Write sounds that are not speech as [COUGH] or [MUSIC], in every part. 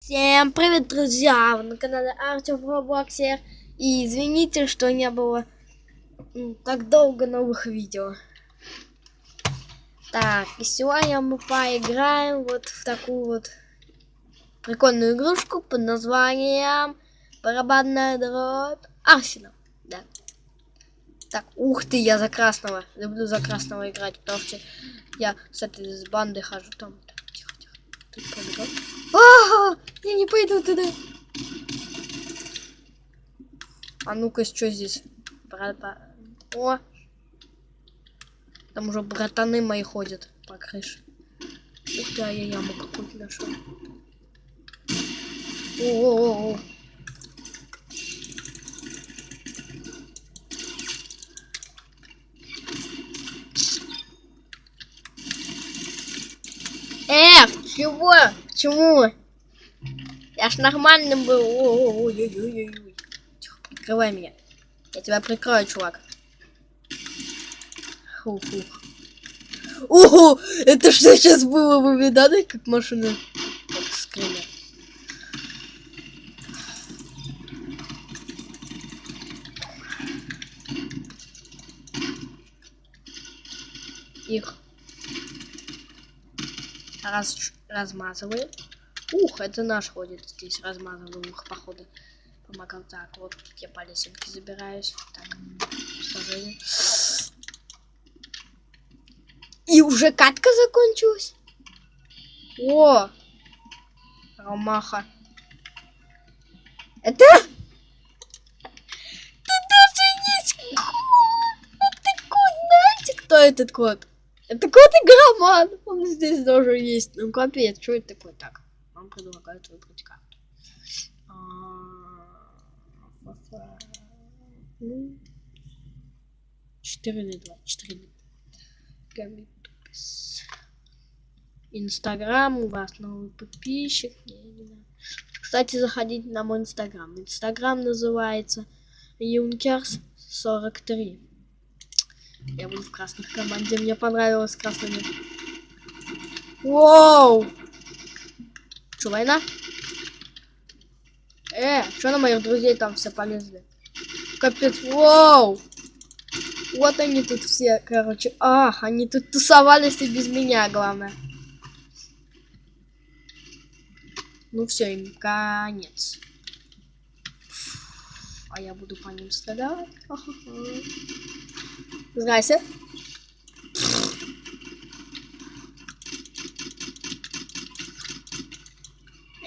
Всем привет, друзья! Вы на канале Артем Роблоксер. И извините, что не было так долго новых видео. Так, и сегодня мы поиграем вот в такую вот прикольную игрушку под названием Барабанная дробь Арсенал. Да. Так, ух ты, я за красного. Люблю за красного играть, потому что я с этой с банды хожу там. Тихо, тихо. Тут. А, я не пойду туда. А ну-ка, что здесь? Бра- ба- О! Там уже братаны мои ходят по крыше. Ух ты, а я яму какую-то нашел. О-о-о. Эх, чего? Почему? Я ж нормальным был. Ой-ой-ой-ой-ой. Тихо, прикрывай меня. Я тебя прикрою, чувак. Фу-фу. Ого, это что сейчас было? Вы видали, как машина? Как скример. Их раз, размазываем. Ух, это наш ходит здесь, размазываем их, походу. Помогал. Так, вот я по лесенке забираюсь. Так, сложение. И уже катка закончилась? О! Ромаха. Это? Тут даже кот! Это кот, знаете, кто этот кот? Это кот игроман. Он здесь тоже есть. Ну капец, что это такое? Так, вам предлагают выбрать карту. А. Ну, Четыре на два. Четыре на два. Инстаграм, у вас новый подписчик. Я не знаю. Кстати, заходите на мой инстаграм. Инстаграм называется Юнкерс 43. Я буду в красных команде. Мне понравилось красными. Воу! Что, война? Э, что на моих друзей там все полезли? Капец, воу! Вот они тут все, короче. А, они тут тусовались и без меня, главное. Ну все, им конец. А я буду по ним стрелять. [LAUGHS] Здрасте.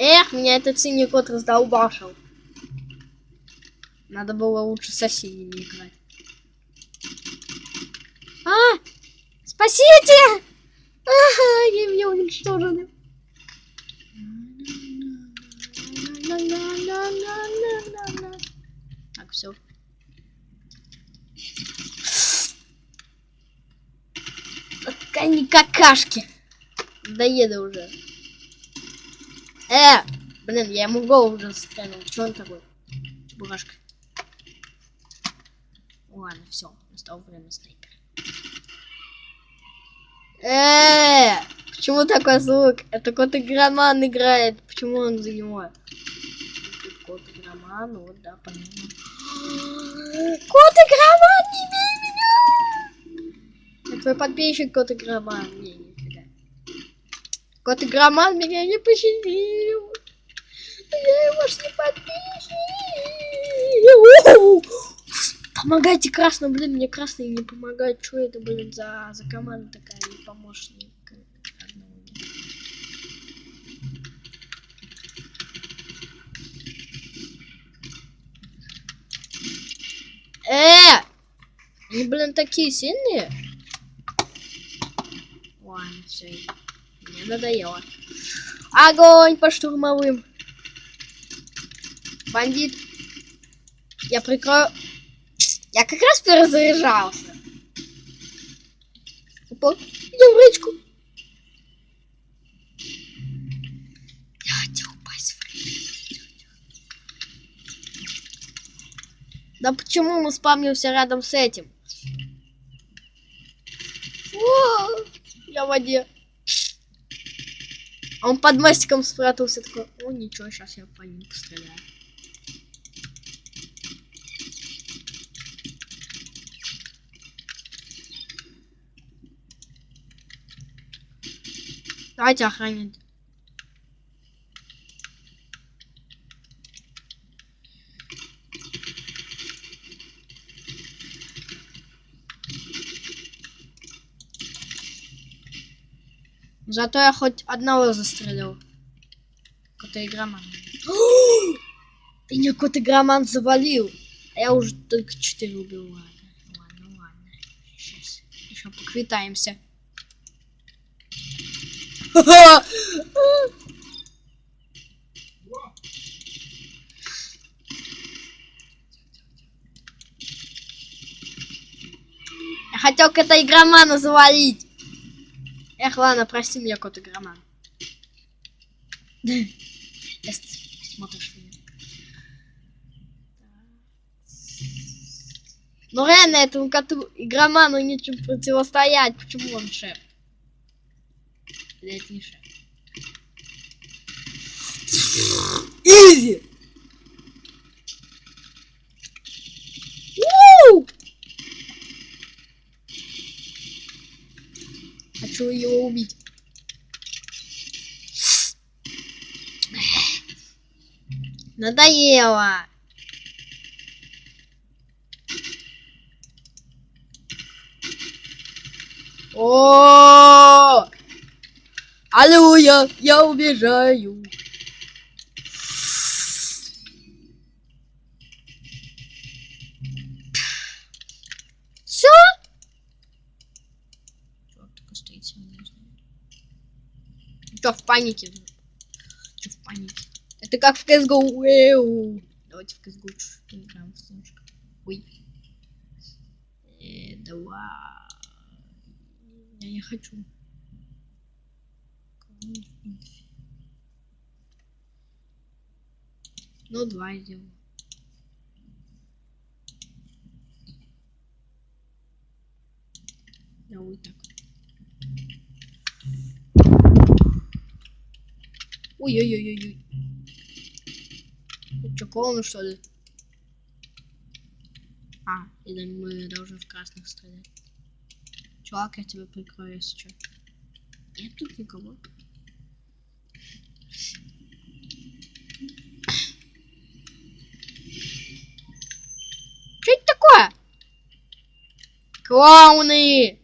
Эх, меня этот синий кот раздолбашил. Надо было лучше со синими играть. А! Спасите! Ага, они меня уничтожены. Так, все. Они какашки. Доеду уже. Э! Блин, я ему в голову уже стрельнул. Че он такой? Чебурашка. Ладно, все. Настало время снайпера. Э! Почему такой звук? Это кот игроман играет. Почему он за него? Кот игроман, вот да, понятно. [GASPS] Кот игроман, не бей твой подписчик, кот игроман. Не, нифига. Кот игроман меня не пощадил. Я его ж не подписчик. Помогайте красному, блин, мне красный не помогает. Что это, блин, за, за команда такая, не помощник? Э! Они, блин, такие сильные. Все. Мне надоело. Огонь по штурмовым. Бандит. Я прикрою. Я как раз перезаряжался. Опа, идем в речку. Я хотел упасть в речку. Да почему мы спамнимся рядом с этим? О, в воде. А он под мостиком спрятался такой, о, ничего, сейчас я по ним постреляю. Давайте охранять. Зато я хоть одного застрелил. Какой-то игроман. [GASPS] Не какой-то игроман завалил. А я уже только 4 убил. Ладно, ладно, ладно. Сейчас еще поквитаемся. [LAUGHS] Я хотел кота игромана завалить. Эх, ладно, прости меня, кот игроман. [LAUGHS] Если. Ну реально этому коту игроману нечем противостоять. Почему он шеф? Или не шеф? Изи! Уу! Хочу его убить. Надоело. О! Аллилуйя, я убежаю. Все? только стоит Чё в панике? Это как в CSGO. Эу. Давайте в CSGO чуть-чуть поиграем в немножко. Ой. Э, давай. Я не хочу. Ну, два сделаю. Да, вот так. Ой-ой-ой-ой. Клоуны, что ли? А, или мы должны в красных стрелять. Чувак, я тебя прикрою, если что. Нет тут никого. Что это такое? Клоуны!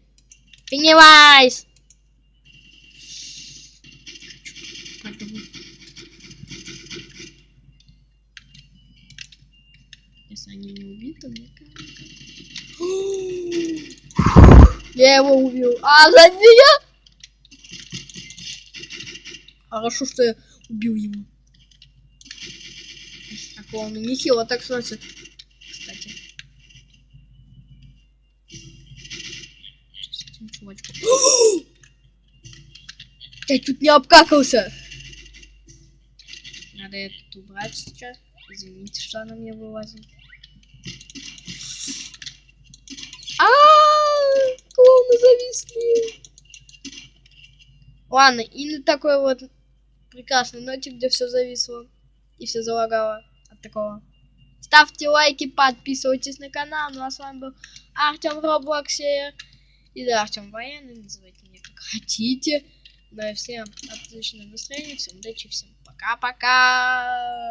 Пеннивайз! Если они не убиты, мне кажется. [GASPS] Я его убил. А, за меня? Хорошо, что я убил его. Так, он нехило так сносит. Кстати. Что с этим чувачком? [GASPS] Я чуть не обкакался. Надо этот убрать сейчас. Извините, что она мне вылазит. А, клоуны зависли. Ладно, и на такой вот прекрасной ноте, где все зависло и все залагало от такого. Ставьте лайки, подписывайтесь на канал. Ну а с вами был Артем в Роблоксе. И Артем военный, называйте меня как хотите. Ну и всем отличного настроения, всем удачи, всем пока-пока.